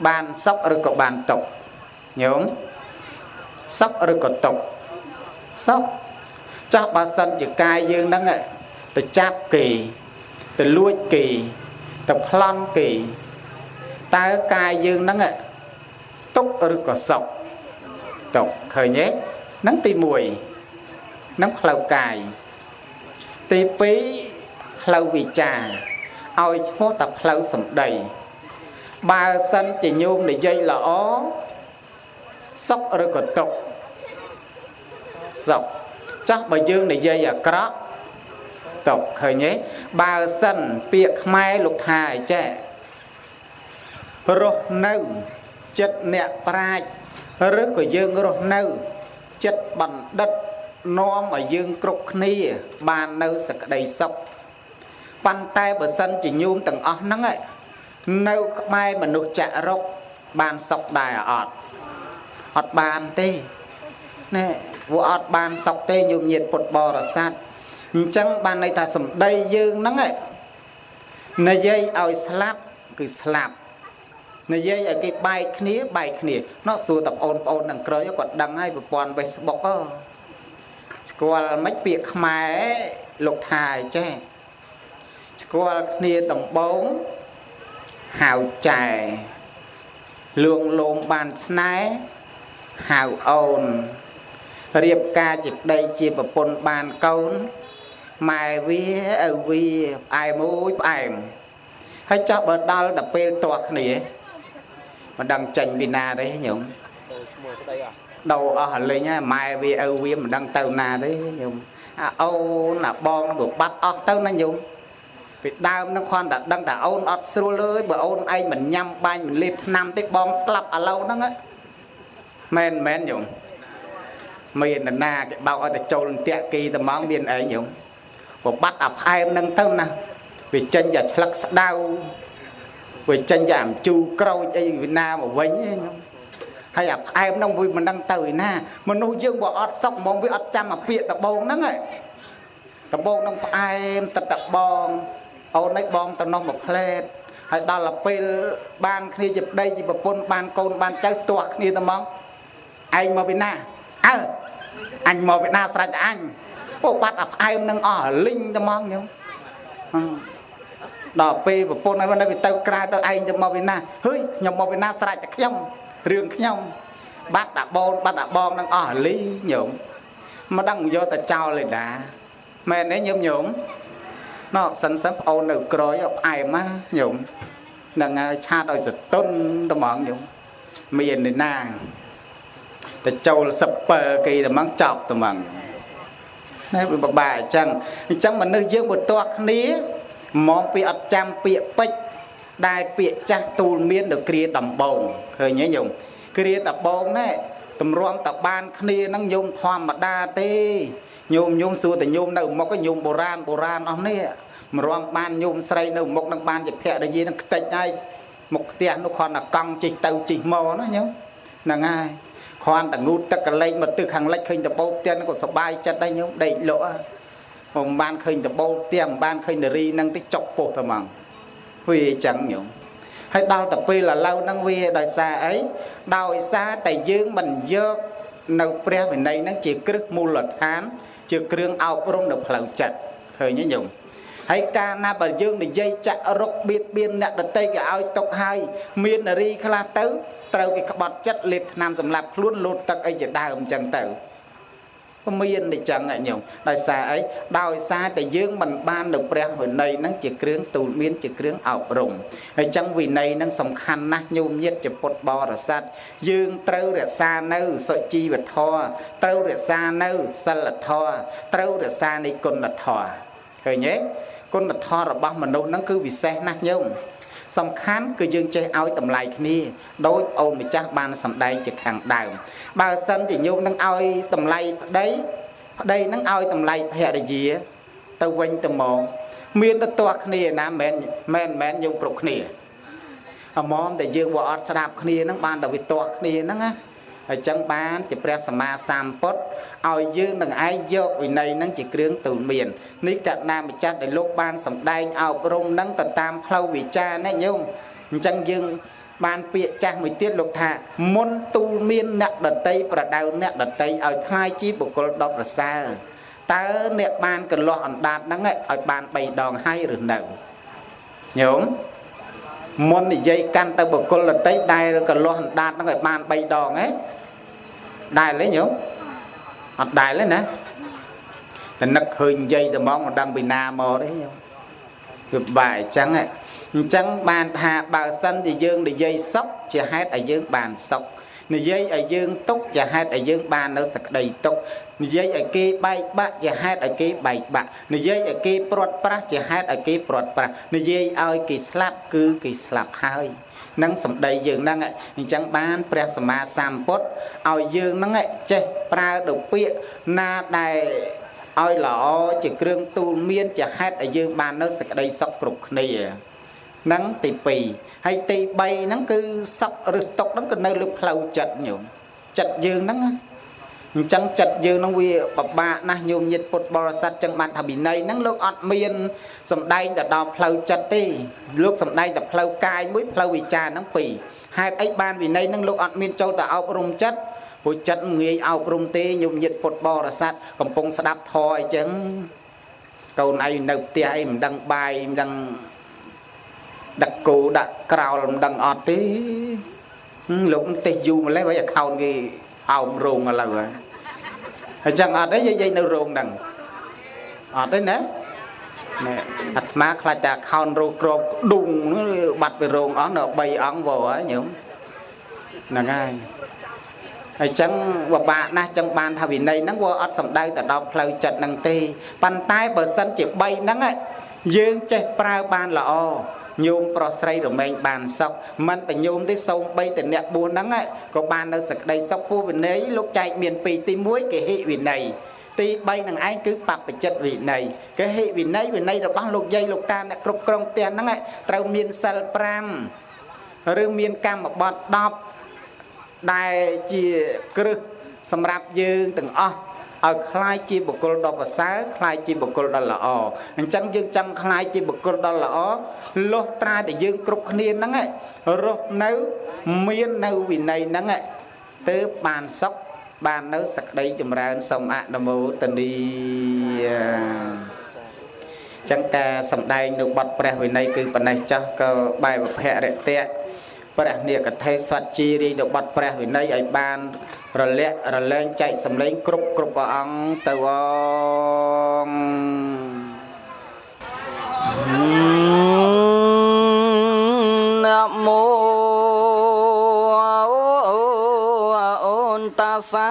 បានសុខឬក៏បានទុក្ខញោមសុខឬក៏ទុក្ខសុខចាស់បើសិនជាកាយយើងហ្នឹងទៅចាប់គេទៅលួចគេទៅប្លន់គេតើកាយយើងហ្នឹងទុក្ខឬក៏សុខទុក្ខឃើញទេហ្នឹងទី1ហ្នឹងផ្លូវកាយទី2ផ្លូវវិចារឲ្យឈ្មោះតែផ្លូវសម្ដី បើសិនជាញោមនិយាយល្អសុខឬក៏ទុក្ខសុខចាស់បើយើងនិយាយអាក្រក់ទុក្ខឃើញទេបើសិនពាក្យខ្មែរលោកថាអីចេះរស់នៅចិត្តអ្នកប្រាជ្ញឬក៏យើងរស់នៅចិត្តបណ្ឌិតនាំឲ្យយើងគ្រប់គ្នា បាននៅសក្តីសុខប៉ុន្តែបើសិនជាញោមទាំងអស់ហ្នឹង នៅក្បែរមនុស្សចរុកបានសុខដែរអត់អត់បានទេណែវាអត់បានសុខទេញោមញាតពុទ្ធបរិស័ទអញ្ចឹងបានន័យថាសម្ដីយើងហ្នឹងនិយាយឲ្យស្លាប់គឺស្លាប់និយាយឲ្យគេបែកគ្នាបែកគ្នាណោះសួរតប្អូនប្អូននឹងក្រោយគាត់ដឹងហើយប្រព័ន្ធ Facebook ហ៎ស្គាល់មិនពាក្យខ្មែរលោកថាអីចេះស្គាល់គ្នាដំបង ហៅចែលួងលោមបានស្នេហ៍ហៅអូនរៀបការជាប្តីជាប្រពន្ធបានកូនម៉ែវាឪវាផ្អែមមួយផ្អែមហើយចោះបើដល់ដល់ពេលតោះគ្នាមិនដឹងចេញពីណាទេញោមឈ្មោះប្តីអស់ដោអស់លេងហើយម៉ែវាឪវាមិនដឹងទៅណាទេញោមអាអូនអាបងនឹងបាត់អស់ទៅណាញោម ពីដើមនឹងគ្រាន់តែដឹងតែអូនអត់ស្រួលអើយបើអូនឯងមិនញ៉ាំបាញ់មិនលេបថ្នាំទេបងស្លាប់ឥឡូវហ្នឹងមែនមែនញោមមាននរណាគេបោកឲ្យតែចូលនឹងតាក់គីត្មងមានអីញោមប្របាត់អាផ្អែមហ្នឹងទៅណាវាចេញតែឆ្លឹកស្ដៅវាចេញតែអំជូរក្រូចអីវិណាមកវិញញោមហើយអាផ្អែមហ្នឹងវាមិនដឹងទៅឯណាមនុស្សយើងបើអត់សុកហ្មងវាអត់ចាំអាពាកដបងហ្នឹងឯងដបងហ្នឹងផ្អែមទឹកតបង អូននេះបងតំណោះមួយផ្លែតហើយដល់ទៅពេលបានគ្នាជាប្តីជាប្រពន្ធបានកូនបានចៅទាស់គ្នាទៅហ្មងឯងមកពីណាអើអញមកពីណាស្រេចអញអូបាត់អាផ្អែមនឹងអស់លីងទៅហ្មងញោមដល់ពេលប្រពន្ធហើយនៅទៅក្រៅទៅឯងទៅមកពីណាហើយខ្ញុំមកពីណាស្រេចតែខ្ញុំរឿងខ្ញុំបាត់អាបូនបាត់អាបងនឹងអស់លីញោមមកដឹងយកតែចោលឯតាមែនទេញោមញោម ណោះសិនសិនប្អូននៅក្រោយផ្អែមណាញោមនឹងហើយឆាតឲ្យសតុនត្មងញោមមានឯណាទៅចូលសពើគេត្មងចប់ត្មងណែវាបបាអញ្ចឹងអញ្ចឹងមនុស្សយើងបើតោះគ្នាមកពីអត់ចាំពាក្យពេចដែលពាក្យចាស់ទូលមាននៅគ្រាដំបងឃើញទេញោមគ្រាដំបងណែតម្រាំតបានគ្នានឹងញោមធម្មតាទេ ញោមញោមសួរតែញោមនៅមុខញោមបុរាណបុរាណអស់នេះមរំបានញោមស្រីនៅមុខនឹងបានជាភរិយានឹងខ្ទេចហើយមុខផ្ទះនោះគ្រាន់តែកង់ជីកទៅជីកមកណាញោមហ្នឹងហើយគ្រាន់តែងូតទឹកកលែងមកទឹកខាងលិចឃើញតបោផ្ទះនឹងក៏សបាយចិត្តដែរញោមដេកលក់មិនបានឃើញតបោផ្ទះមិនបានឃើញនារីនឹងតិចចុកពោះតែហ្មងហុយអញ្ចឹងញោមហើយដល់ទៅពេលឥឡូវហ្នឹងវាដោយសារអីដោយសារតែយើងមិនយកនៅព្រះវិន័យហ្នឹងជាគ្រឹះមូលដ្ឋាន ជាគ្រឿងអប់រំនៅផ្លូវចិត្តឃើញទេញោមហើយកាលណាបើយើងនិយាយចាក់រុកបៀតបៀនអ្នកដតីគេឲ្យຕົកហើយមាននារីខ្លះទៅត្រូវគេក្បត់ចិត្តលេបថ្នាំសម្លាប់ខ្លួនលោតទឹកអីជាដើមអញ្ចឹងទៅ មានអញ្ចឹងញោមដោយសារអីដោយសារតែយើងមិនបាននៅព្រះវិន័យហ្នឹងជាគ្រឿងទូលមានជាគ្រឿងអប់រំហើយអញ្ចឹងវិន័យហ្នឹងសំខាន់ណាស់ញោមញាតជាពុទ្ធបរិស័ទយើងត្រូវរក្សានៅសុជីវធម៌ត្រូវរក្សានៅសិលធម៌ត្រូវរក្សានៃគុណធម៌ឃើញទេគុណធម៌របស់មនុស្សហ្នឹងគឺវិសេសណាស់ញោម សំខាន់គឺយើងចេះឲ្យតម្លៃគ្នាដោយអូនម្ចាស់បានសម្ដែងជាខាងដើមបើសិនជាញោមនឹងឲ្យតម្លៃប្តីប្តីនឹងឲ្យតម្លៃភរិយា ទៅវិញទៅមកមានទៅទាស់គ្នាណាមិនមែនមិនមែនញោមគ្រប់គ្នាអមមតែយើងវាអត់ស្ដាប់គ្នានឹងបានតែវាទាស់គ្នាហ្នឹងណា ហើយចឹងបានជាព្រះសម្មាសម្ពុទ្ធឲ្យយើងនឹងឯងយកវិន័យនឹងជាគ្រឿងទូលមាននេះកណ្ណាម្ចាស់ដែលលោកបានសម្ដែងអប់រំនឹងទៅតាមផ្លូវវិចារណាញោមអញ្ចឹងយើងបានពាក្យចាស់មួយទៀតលោកថាមុនទូលមានអ្នកដតីប្រដៅអ្នកដតីឲ្យคล้ายជាបុគ្គលដ៏ប្រសើរតើអ្នកបានកន្លោះអណ្ដាតហ្នឹងឲ្យបាន3ដងហើយឬនៅញោមមុននិយាយកាន់ទៅបុគ្គលដតីដែលកន្លោះអណ្ដាតហ្នឹងឲ្យបាន3ដងហ៎ ដែលទេញោមអត់ដែលទេណាតែនឹកឃើញនិយាយតែមកមិនដឹងពីណាមកទេញោមគឺបែអញ្ចឹងអញ្ចឹងបានថាបើសិនជាយើងនិយាយសុខជាហេតុឲ្យយើងបានសុខនិយាយឲ្យយើងទុកជាហេតុឲ្យយើងបាននៅសក្តីទុកនិយាយឲ្យគេបែកបាក់ជាហេតុឲ្យគេបែកបាក់និយាយឲ្យគេព្រាត់ប្រាសជាហេតុឲ្យគេព្រាត់ប្រាសនិយាយឲ្យគេស្លាប់គឺគេស្លាប់ហើយ នឹងសម្ដីយើងហ្នឹងអញ្ចឹងបានព្រះសម្មាសម្ពុទ្ធឲ្យយើងហ្នឹងចេះប្រើទៅពាក្យណាដែលឲ្យល្អជាគ្រឿងទូលមានជាហេតុឲ្យយើងបាននៅសេចក្តីសុខគ្រប់គ្នាហ្នឹងទី2ហើយទី3ហ្នឹងគឺសុខឬទុកហ្នឹងក៏នៅលើផ្លូវចិត្តញោមចិត្តយើងហ្នឹងណា អញ្ចឹងចិត្តយើងនឹងវាពិបាកណាស់ញោមញាតពុទ្ធបរិស័ទចឹងបានថាវិន័យហ្នឹងលោកអត់មានសំដែងទៅដល់ផ្លូវចិត្តទេលោកសំដែងតែផ្លូវកាយមួយផ្លូវវិចារហ្នឹងពីរហេតុអីបានវិន័យហ្នឹងលោកអត់មានចូលទៅអប់រំចិត្តព្រោះចិត្តងាយអប់រំទេញោមញាតពុទ្ធបរិស័ទកំពុងស្ដាប់ធម៌អីចឹងកូនឯងនៅផ្ទះអីមិនដឹងបាយមិនដឹងដាក់គោដាក់ក្រោលមិនដឹងអត់ទេលោកទេសយូរម្លេះបើអខោនគេ អោមរោងឥឡូវហើយហើយចឹងអត់ទេយាយនៅរោងហ្នឹងអត់ទេណាណែអាត្មាខ្លាចតែខោនរោក្របដុងបាត់ពីរោងអស់នៅ3អង្គវហើយញោមហ្នឹងហើយហើយចឹងវាបាក់ណាស់ចឹងបានថាវិន័យហ្នឹងវាអត់សំដៅទៅដល់ផ្លូវចិត្តហ្នឹងទេប៉ុន្តែបើសិនជា3ហ្នឹងយើងចេះប្រើបានល្អ ញោមប្រុសស្រីរមែងបានសុខមិនតែញោមទេសូម្បីតែអ្នកបួសហ្នឹងក៏បាននៅសក្តីសុខពោះវិន័យលោកចែកមានពីរទី1គេហិវិន័យទី3នឹងឯងគឺបព្វជិតវិន័យគេហិវិន័យវិន័យរបស់លោកយាយលោកតាអ្នកគ្រប់គ្រងផ្ទះហ្នឹងត្រូវមានសិល5ឬមានកម្មបត្តិ10ដែលជាគ្រឹះសម្រាប់យើងទាំងអស់ ឲ្យคล้ายជាបុគ្គលដ៏ប្រសើរคล้ายជាបុគ្គលដ៏ល្អអញ្ចឹងយើងចង់คล้ายជាបុគ្គលដ៏ល្អលុះត្រាតែយើងគ្រប់គ្នាហ្នឹងរស់នៅមាននៅវិន័យហ្នឹងទើបបានសុខបាននៅសក្តីចម្រើនសូមអនុមោទនីចឹងការសំដែងនៅបទព្រះវិន័យគឺប៉ុណ្ណេះចាស់ក៏បែបភរិតៈព្រះនិកថេសត្វជីរីនៅបទព្រះវិន័យឲ្យបាន រលាក់រលែងចែកសម្លេងគ្រប់គ្រប់ព្រះអង្គទៅអងណាមោអូនតាសា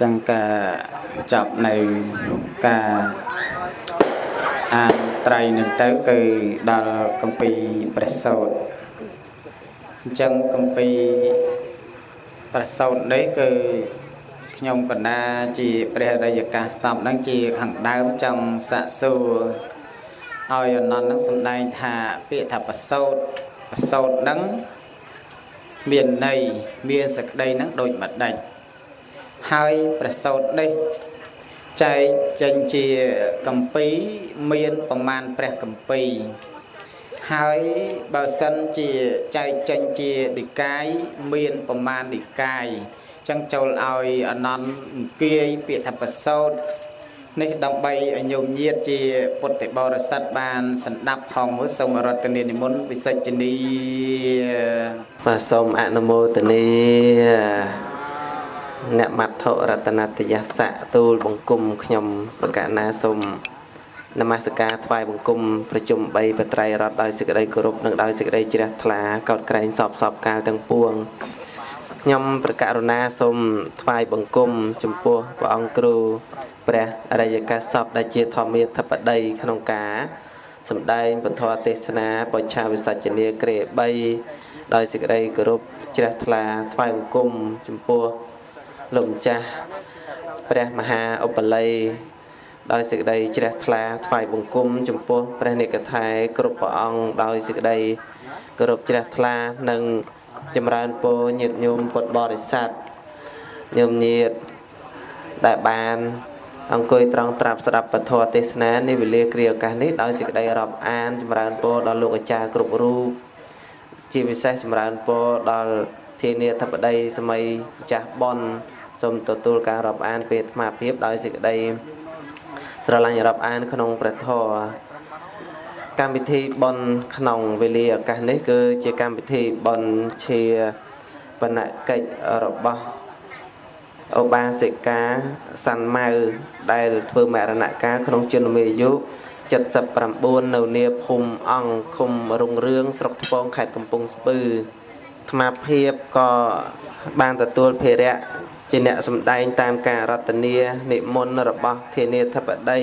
ចឹងការចប់នៅការអានត្រៃនឹងទៅគឺដល់កម្ពីព្រះសោតអញ្ចឹងកម្ពីព្រះសោតនេះគឺខ្ញុំកណ្ដាជាព្រះរាយកាស្តប់នឹងជាខាងដើមចង់សាកសួរឲ្យអនន្តនឹងសំដែងថាពាក្យថាប្រសោតប្រសោតនឹងមានន័យមានសក្តីនឹងដូចម្ដេច ហើយប្រសោតនេះចែកចេញជាកម្ពីមានប្រមាណព្រះកម្ពីហើយបើសិនជាចែកចេញជានិកាយមានប្រមាណនិកាយចឹងចូលឲ្យអនន្តអង្គាយពាក្យថាប្រសោតនេះដើម្បីឲ្យញោមញាតជាពុទ្ធបរិស័ទបានស្ដាប់ផងមួយសូមរតនានិមន្តវិសិជ្ជនីបាទសូមអនុមោទនា អ្នកមត្ថុរតនតយស័កទូលបង្គំខ្ញុំបកណាសូមនមស្ការថ្វាយបង្គំប្រជុំ3បត្រៃរតដោយសេចក្តីគោរពនិងដោយសេចក្តីជ្រះថ្លាកោតក្រែងសពសពកាលទាំងពួងខ្ញុំប្រកាសរុណាសូមថ្វាយបង្គំចំពោះព្រះអង្គគ្រូព្រះអរិយកាសពដែលជាធម្មាធិបតីក្នុងការសម្ដែងពធទេសនាបច្ឆាវិសច្ចនីក្រេ3ដោយសេចក្តីគោរពជ្រះថ្លាថ្វាយបង្គំចំពោះ លោកម្ចាស់ព្រះមហាឧបល័យដោយសេចក្តីជ្រះថ្លាថ្វាយបង្គំចំពោះព្រះនិកថែគ្រប់ព្រះអង្គដោយសេចក្តីគោរពជ្រះថ្លានិងចម្រើនពរញាតិញោមពុទ្ធបរិស័ទញោមញាតិដែលបានអង្គុយត្រង់ត្រាប់ស្ដាប់ពធទេសនានេះវេលាគ្រាឱកាសនេះដោយសេចក្តីរាប់អានចម្រើនពរដល់លោកអាចារ្យគ្រប់រូបជាពិសេសចម្រើនពរដល់ធានាធិបតីសម័យម្ចាស់ប៉ុន សូមទទួលការរាប់អានពេលអាត្មាភាពដោយសេចក្តីស្រឡាញ់រាប់អាន ក្នុងព្រះធម៌កម្មវិធីបន់ក្នុងវេលាឱកាសនេះ គឺជាកម្មវិធីបន់ជាបណកិច្ចរបស់ឧបាសិកាសាន់ម៉ៅដែលធ្វើមរណកាលក្នុងជនមេយុ79នៅនាភូមិអង្គឃុំរុងរឿងស្រុកថ្ពងខេត្តកំពង់ស្ពឺអាត្មាភាពក៏បានទទួលភារៈ ជាអ្នកសម្ដែងតាមការរតនានិមន្តរបស់ធានាធិបតី